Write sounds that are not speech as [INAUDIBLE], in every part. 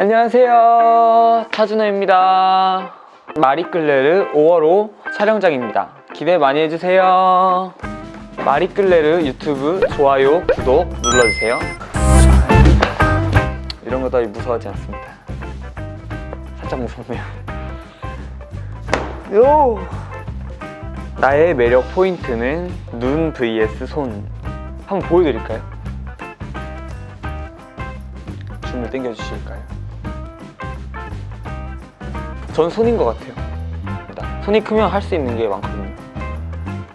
안녕하세요. 타준호입니다. 마리끌레르 5월호 촬영장입니다. 기대 많이 해주세요. 마리끌레르 유튜브 좋아요 구독 눌러주세요. 이런 거 따위 무서워하지 않습니다. 살짝 무섭네요. 요! 나의 매력 포인트는 눈 vs 손. 한번 보여드릴까요? 줌을 당겨주실까요? 전 손인 것 같아요. 손이 크면 할 수 있는 게 많거든요.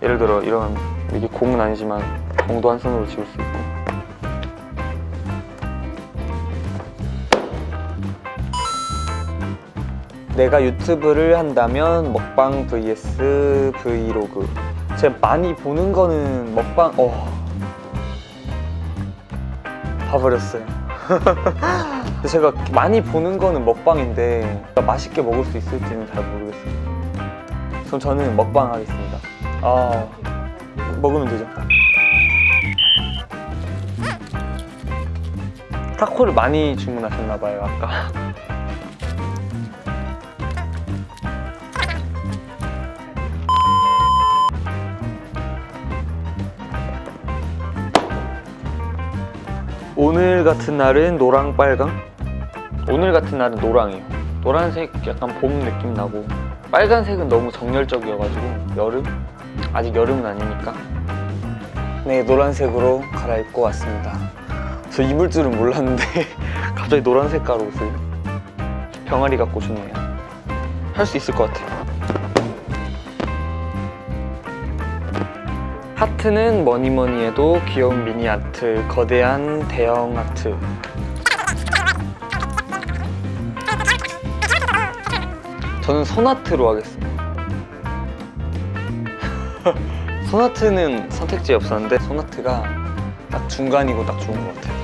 예를 들어 이런 이게 공은 아니지만 공도 한 손으로 지울 수 있고. 내가 유튜브를 한다면 먹방 vs 브이로그. 제가 많이 보는 거는 먹방 어. 봐버렸어요 [LAUGHS] 제가 많이 보는 거는 먹방인데 맛있게 먹을 수 있을지는 잘 모르겠어요 그럼 저는 먹방 하겠습니다. 아 먹으면 되죠. 타코를 많이 주문하셨나봐요 아까 오늘 같은 날은 노랑 빨강? 오늘 같은 날은 노랑이에요. 노란색 약간 봄 느낌 나고. 빨간색은 너무 정열적이어가지고 여름? 아직 여름은 아니니까. 네 노란색으로 갈아입고 왔습니다. 저 입을 줄은 몰랐는데 [LAUGHS] 갑자기 노란 색깔 옷을 병아리 같고 좋네요. 할 수 있을 것 같아요 하트는 뭐니 뭐니 해도 귀여운 미니 아트 거대한 대형 아트. 저는 손아트로 하겠습니다. [LAUGHS] 손아트는 선택지에 없었는데 손아트가 딱 중간이고 딱 좋은 것 같아요.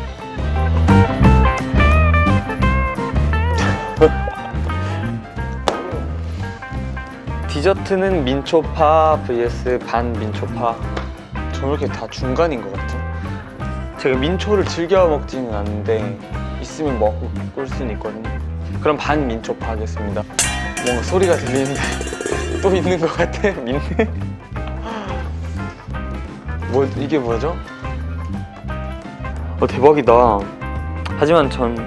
[LAUGHS] 디저트는 민초파 vs 반 민초파 저는 이렇게 다 중간인 것 같아요 제가 민초를 즐겨 먹지는 않는데 있으면 먹을 수는 있거든요. 그럼 반 민초파 하겠습니다. 뭔가 소리가 들리는데 [LAUGHS] 또 있는 것 같아 민네. [LAUGHS] 뭐 이게 뭐죠? 어 대박이다. 하지만 전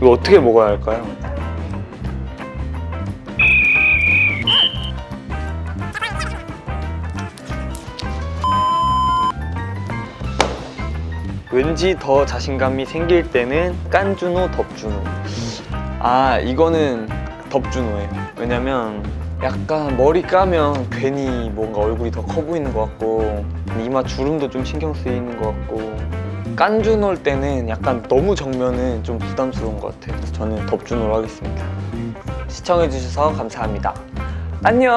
이거 어떻게 먹어야 할까요? 왠지 더 자신감이 생길 때는 깐준호, 덥준호 아 이거는 덥준호예요. 왜냐면 약간 머리 까면 괜히 뭔가 얼굴이 더 커 보이는 것 같고 이마 주름도 좀 신경 쓰이는 것 같고. 깐준호일 때는 약간 너무 정면은 좀 부담스러운 것 같아요. 그래서 저는 덥준호로 하겠습니다. 시청해주셔서 감사합니다. 안녕